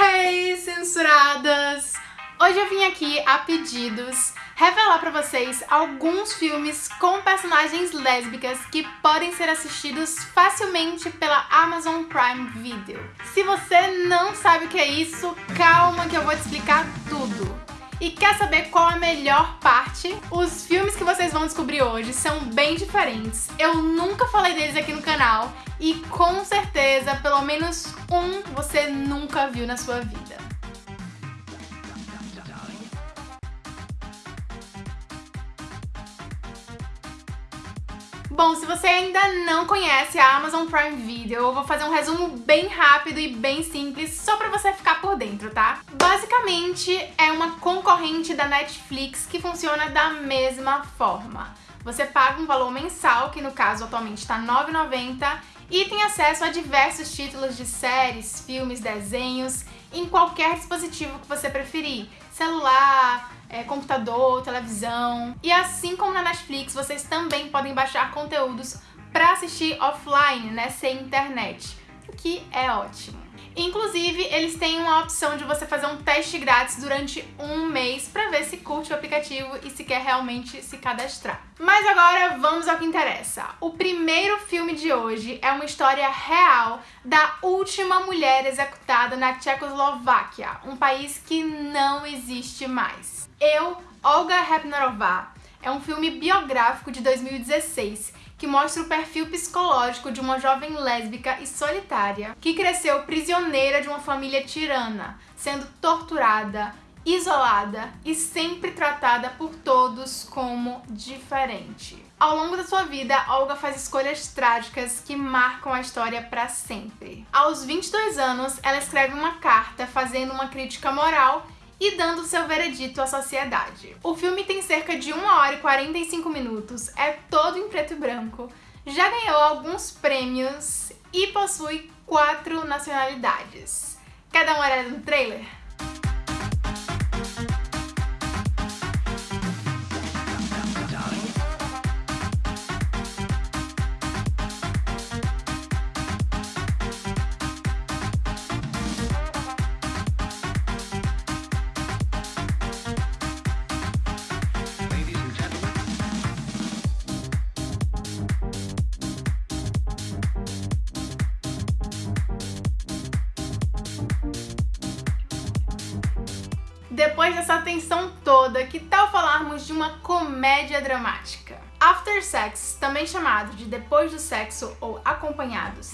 Hey, censuradas! Hoje eu vim aqui a pedidos revelar pra vocês alguns filmes com personagens lésbicas que podem ser assistidos facilmente pela Amazon Prime Video. Se você não sabe o que é isso, calma que eu vou te explicar tudo. E quer saber qual a melhor parte? Os filmes que vocês vão descobrir hoje são bem diferentes. Eu nunca falei deles aqui no canal e com certeza pelo menos um você nunca viu na sua vida. Bom, se você ainda não conhece a Amazon Prime Video, eu vou fazer um resumo bem rápido e bem simples, só pra você ficar por dentro, tá? Basicamente, é uma concorrente da Netflix que funciona da mesma forma. Você paga um valor mensal, que no caso atualmente está R$ 9,90, e tem acesso a diversos títulos de séries, filmes, desenhos, em qualquer dispositivo que você preferir. Celular, é, computador, televisão. E assim como na Netflix, vocês também podem baixar conteúdos para assistir offline, né, sem internet, o que é ótimo. Inclusive, eles têm uma opção de você fazer um teste grátis durante um mês para ver se curte o aplicativo e se quer realmente se cadastrar. Mas agora vamos ao que interessa. O primeiro filme de hoje é uma história real da última mulher executada na Tchecoslováquia, um país que não existe mais. Eu, Olga Repnarová, é um filme biográfico de 2016 que mostra o perfil psicológico de uma jovem lésbica e solitária que cresceu prisioneira de uma família tirana, sendo torturada, isolada e sempre tratada por todos como diferente. Ao longo da sua vida, Olga faz escolhas trágicas que marcam a história para sempre. Aos 22 anos, ela escreve uma carta fazendo uma crítica moral e dando seu veredito à sociedade. O filme tem cerca de 1 hora e 45 minutos, é todo em preto e branco, já ganhou alguns prêmios e possui quatro nacionalidades. Quer dar uma olhada no trailer? Depois dessa atenção toda, que tal falarmos de uma comédia dramática? After Sex, também chamado de Depois do Sexo ou Acompanhados,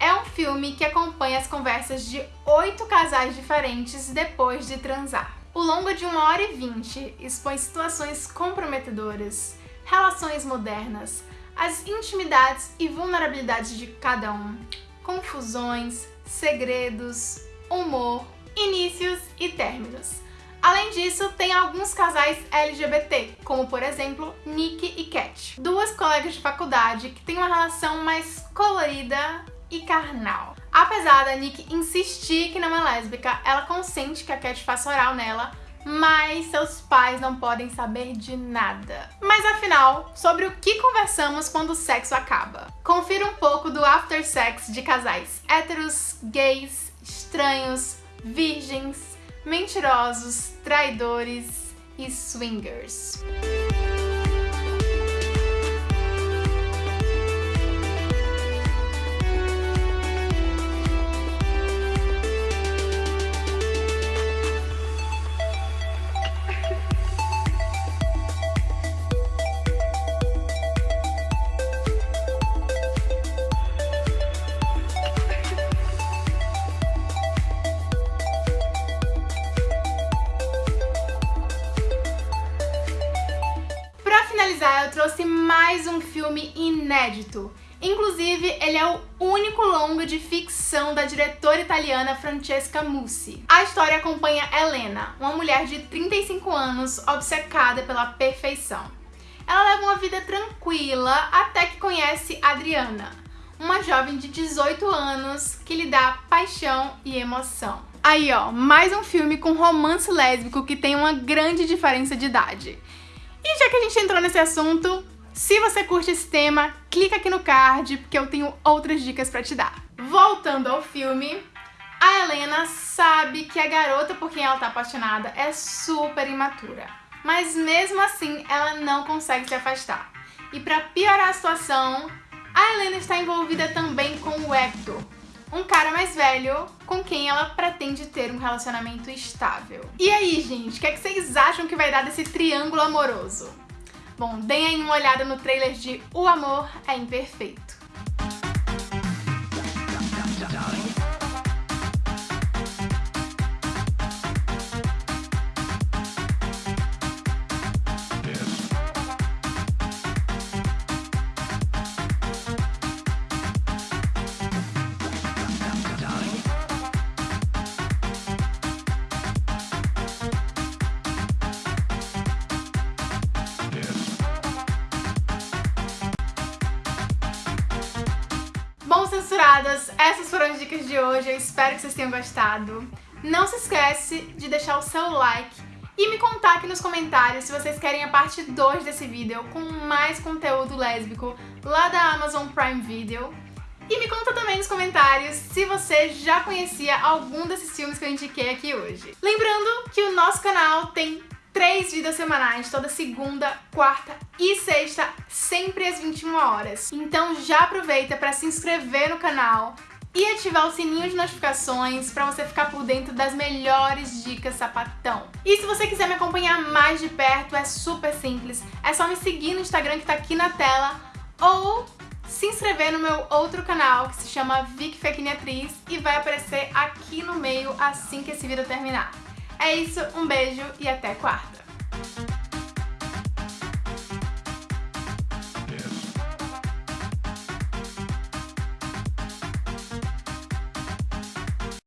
é um filme que acompanha as conversas de oito casais diferentes depois de transar. O longo de uma hora e vinte expõe situações comprometedoras, relações modernas, as intimidades e vulnerabilidades de cada um, confusões, segredos, humor, inícios e términos Além disso, tem alguns casais LGBT, como por exemplo Nick e Cat, duas colegas de faculdade que têm uma relação mais colorida e carnal. Apesar da Nick insistir que não é lésbica, ela consente que a Cat faça oral nela, mas seus pais não podem saber de nada. Mas afinal, sobre o que conversamos quando o sexo acaba? Confira um pouco do after sex de casais héteros, gays, estranhos, virgens, mentirosos, traidores e swingers. Trouxe mais um filme inédito. Inclusive, ele é o único longa de ficção da diretora italiana Francesca Mussi. A história acompanha Helena, uma mulher de 35 anos obcecada pela perfeição. Ela leva uma vida tranquila até que conhece Adriana, uma jovem de 18 anos que lhe dá paixão e emoção. Aí ó, mais um filme com romance lésbico que tem uma grande diferença de idade. E já que a gente entrou nesse assunto, se você curte esse tema, clica aqui no card, porque eu tenho outras dicas pra te dar. Voltando ao filme, A Helena sabe que a garota por quem ela tá apaixonada é super imatura, mas mesmo assim ela não consegue se afastar. E para piorar a situação, a Helena está envolvida também com o Hector, um cara mais velho com quem ela pretende ter um relacionamento estável. E aí, gente, o que, é que vocês acham que vai dar desse triângulo amoroso? Bom, deem aí uma olhada no trailer de O Amor é Imperfeito. Censuradas, essas foram as dicas de hoje, eu espero que vocês tenham gostado. Não se esquece de deixar o seu like e me contar aqui nos comentários se vocês querem a parte 2 desse vídeo com mais conteúdo lésbico lá da Amazon Prime Video. E me conta também nos comentários se você já conhecia algum desses filmes que eu indiquei aqui hoje. Lembrando que o nosso canal tem três vídeos semanais, toda segunda, quarta e sexta, sempre às 21 horas. Então já aproveita para se inscrever no canal e ativar o sininho de notificações para você ficar por dentro das melhores dicas sapatão. E se você quiser me acompanhar mais de perto, é super simples. É só me seguir no Instagram que tá aqui na tela ou se inscrever no meu outro canal que se chama Vic Fequine Atriz e vai aparecer aqui no meio assim que esse vídeo terminar. É isso, um beijo e até quarta!